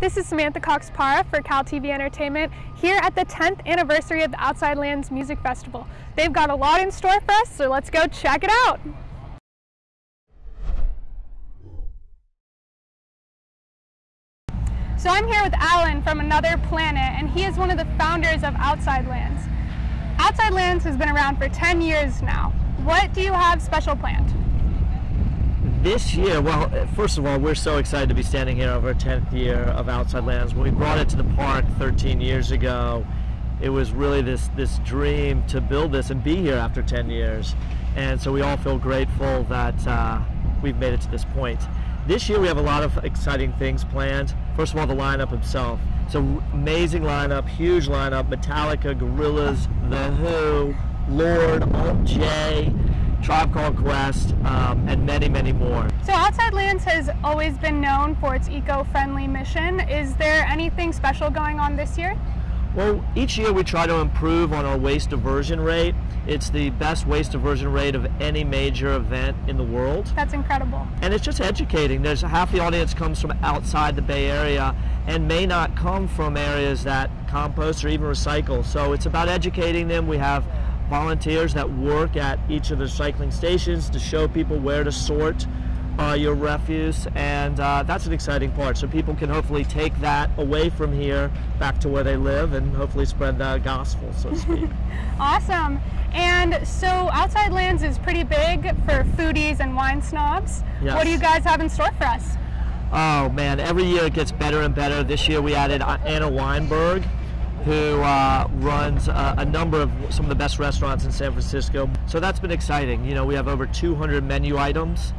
This is Samantha Cox Para for Cal TV Entertainment here at the 10th anniversary of the Outside Lands Music Festival. They've got a lot in store for us, so let's go check it out. So I'm here with Alan from Another Planet, and he is one of the founders of Outside Lands. Outside Lands has been around for 10 years now. What do you have special planned? This year, well, first of all, we're so excited to be standing here over our 10th year of Outside Lands. When we brought it to the park 13 years ago, it was really this, this dream to build this and be here after 10 years. And so we all feel grateful that uh, we've made it to this point. This year we have a lot of exciting things planned. First of all, the lineup itself. It's an amazing lineup, huge lineup, Metallica, Gorillaz, The Who, Lorde, Alt J, Tribe Called Quest, um, and many, many more. So Outside Lands has always been known for its eco-friendly mission. Is there anything special going on this year? Well, each year we try to improve on our waste diversion rate. It's the best waste diversion rate of any major event in the world. That's incredible. And it's just educating. There's half the audience comes from outside the Bay Area and may not come from areas that compost or even recycle. So it's about educating them. We have volunteers that work at each of the recycling stations to show people where to sort uh, your refuse and uh, that's an exciting part so people can hopefully take that away from here back to where they live and hopefully spread the gospel so to speak. awesome and so Outside Lands is pretty big for foodies and wine snobs. Yes. What do you guys have in store for us? Oh man, every year it gets better and better. This year we added Anna Weinberg who uh, runs a, a, number of some of the best restaurants in San Francisco. So that's been exciting. You know, we have over 200 menu items.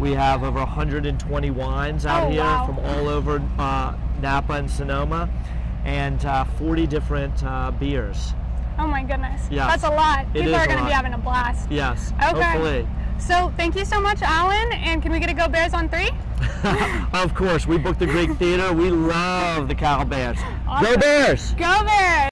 We have over 120 wines out oh, here wow. from all over uh, Napa and Sonoma, and uh, 40 different uh, beers. Oh my goodness. Yes. That's a lot. People are going to be having a blast. Yes. Okay. Hopefully. So thank you so much, Alan. And can we get a Go Bears on three? of course. We booked the Greek Theater. We love the Cal Bears. Awesome. Go Bears! Go Bears!